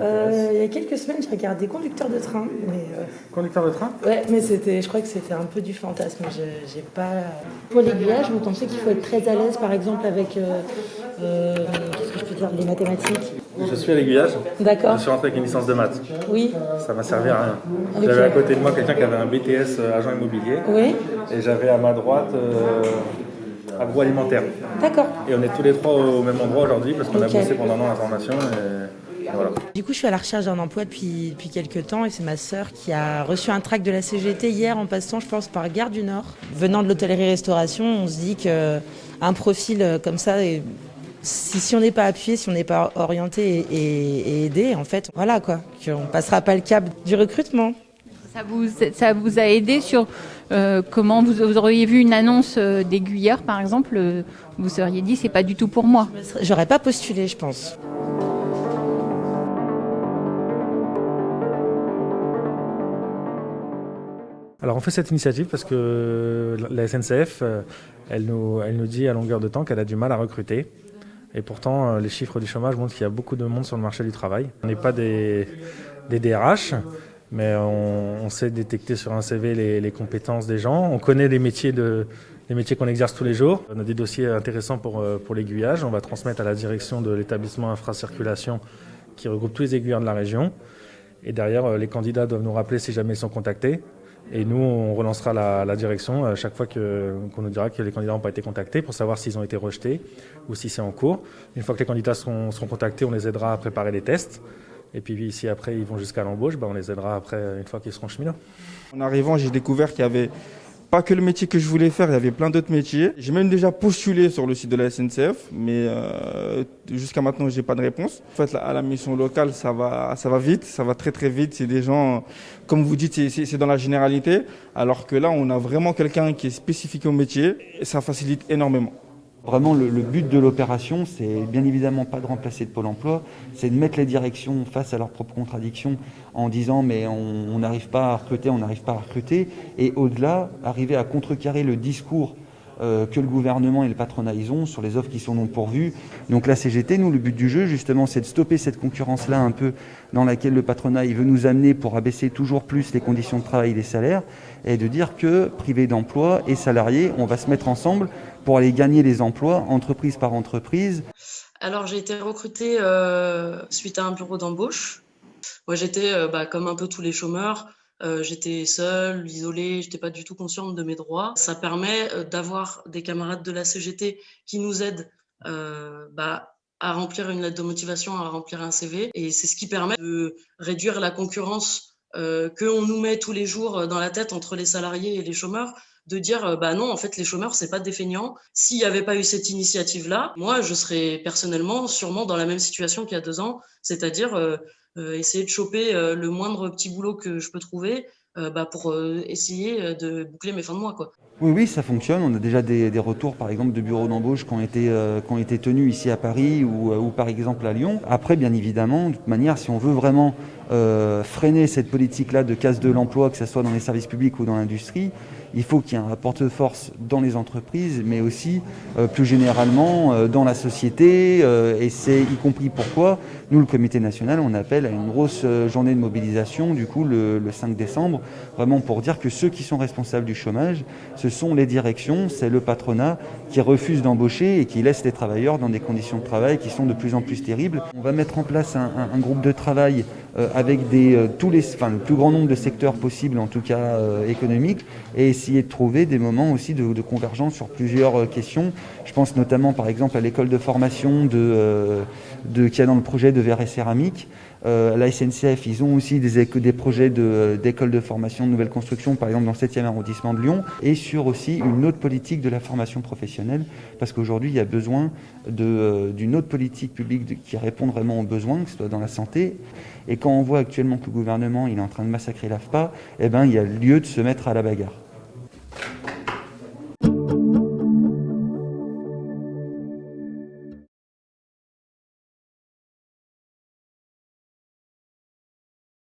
y a quelques semaines, j'ai regardé Conducteur de train. Mais, euh, Conducteur de train? Ouais, mais c'était, je crois que c'était un peu du fantasme. Je- J'ai pas. Pour l'aiguillage, vous pensez qu'il faut être très à l'aise, par exemple, avec. euh, euh, Qu'est-ce que je peux dire Les mathématiques. Je suis à l'aiguillage. D'accord. Je suis rentré avec une licence de maths. Oui. Ça m'a servi à rien. J'avais à côté de moi quelqu'un qui avait un BTS euh, agent immobilier. Oui. Et j'avais à ma droite euh, agroalimentaire. D'accord. Et on est tous les trois au même endroit aujourd'hui parce qu'on a bossé pendant un an en formation. Et voilà. Du coup, je suis à la recherche d'un emploi depuis, depuis quelques temps et c'est ma sœur qui a reçu un tract de la CGT hier en passant, je pense, par Gare du Nord. Venant de l'hôtellerie-restauration, on se dit qu'un profil euh, comme ça, si, si on n'est pas appuyé, si on n'est pas orienté et, et- et aidé, en fait, voilà quoi, qu'on passera pas le cap du recrutement. Ça vous, ça vous a aidé sur euh, comment vous, vous auriez vu une annonce euh, d'aiguilleur, par exemple, vous seriez dit c'est pas du tout pour moi. J'aurais pas postulé, je pense. Alors on fait cette initiative parce que la SNCF, euh, elle nous, dit à longueur de temps qu'elle a du mal à recruter. Et pourtant, euh, les chiffres du chômage montrent qu'il y a beaucoup de monde sur le marché du travail. On n'est pas des, des DRH, mais on, sait détecter sur un CV les, compétences des gens. On connaît les métiers, de, les métiers qu'on exerce tous les jours. On a des dossiers intéressants pour, euh, pour l'aiguillage. On va transmettre à la direction de l'établissement infracirculation qui regroupe tous les aiguilleurs de la région. Et derrière, les candidats doivent nous rappeler si jamais ils sont contactés. Et nous, on relancera la, la direction à chaque fois qu'on nous dira que les candidats n'ont pas été contactés pour savoir s'ils ont été rejetés ou si c'est en cours. Une fois que les candidats seront, seront contactés, on les aidera à préparer les tests. Et puis si après ils vont jusqu'à l'embauche, bah, on les aidera après une fois qu'ils seront cheminots. En arrivant, j'ai découvert qu'il y avait pas que le métier que je voulais faire, il y avait plein d'autres métiers. J'ai même déjà postulé sur le site de la SNCF, mais euh, jusqu'à maintenant, j'ai pas de réponse. En fait, à la mission locale, ça va, ça va vite, ça va très très vite. C'est des gens, comme vous dites, c'est dans la généralité, alors que là, on a vraiment quelqu'un qui est spécifique au métier, et ça facilite énormément. Vraiment, le, but de l'opération, c'est bien évidemment pas de remplacer de Pôle emploi, c'est de mettre les directions face à leurs propres contradictions en disant mais on n'arrive pas à recruter, on n'arrive pas à recruter, et au-delà, arriver à contrecarrer le discours que le gouvernement et le patronat ils ont sur les offres qui sont non pourvues. Donc la CGT, nous, le but du jeu, justement, c'est de stopper cette concurrence-là un peu dans laquelle le patronat il veut nous amener pour abaisser toujours plus les conditions de travail et les salaires, et de dire que privés d'emploi et salariés, on va se mettre ensemble pour aller gagner les emplois, entreprise par entreprise. Alors j'ai été recrutée euh, suite à un bureau d'embauche. Moi j'étais euh, bah, comme un peu tous les chômeurs, euh, j'étais seule, isolée, j'étais pas du tout consciente de mes droits. Ça permet euh, d'avoir des camarades de la CGT qui nous aident euh, bah, à remplir une lettre de motivation, à remplir un CV, et c'est ce qui permet de réduire la concurrence euh, que on nous met tous les jours dans la tête entre les salariés et les chômeurs de dire euh, bah non en fait les chômeurs c'est pas des feignants. S'il n'y avait pas eu cette initiative là moi je serais personnellement sûrement dans la même situation qu'il y a deux ans c'est-à-dire euh, euh, essayer de choper euh, le moindre petit boulot que je peux trouver euh, bah, pour euh, essayer euh, de boucler mes fins de mois quoi Oui, oui, ça fonctionne. On a déjà des, retours, par exemple, de bureaux d'embauche qui ont été, euh, qui ont été tenus ici à Paris ou, euh, ou par exemple à Lyon. Après, bien évidemment, de toute manière, si on veut vraiment euh, freiner cette politique-là de casse de l'emploi, que ce soit dans les services publics ou dans l'industrie, il faut qu'il y ait un rapport de force dans les entreprises, mais aussi euh, plus généralement euh, dans la société. euh, et c'est y compris pourquoi nous, le Comité national, on appelle à une grosse journée de mobilisation, du coup, le, le 5 décembre, vraiment pour dire que ceux qui sont responsables du chômage, ce sont les directions, c'est le patronat qui refuse d'embaucher et qui laisse les travailleurs dans des conditions de travail qui sont de plus en plus terribles. On va mettre en place un, groupe de travail avec des, euh, tous les, enfin, le plus grand nombre de secteurs possibles, en tout cas euh, économiques, et essayer de trouver des moments aussi de, convergence sur plusieurs euh, questions. Je pense notamment par exemple à l'école de formation de, euh, de, a dans le projet de verre et céramique. Euh, la SNCF, ils ont aussi des, projets de- d'école de, formation de nouvelle construction, par exemple dans le 7e arrondissement de Lyon, et sur aussi une autre politique de la formation professionnelle, parce qu'aujourd'hui, il y a besoin euh, d'une autre politique publique qui répond vraiment aux besoins, que ce soit dans la santé. Et quand on voit actuellement que le gouvernement il est en train de massacrer l'AFPA, eh ben, il y a lieu de se mettre à la bagarre.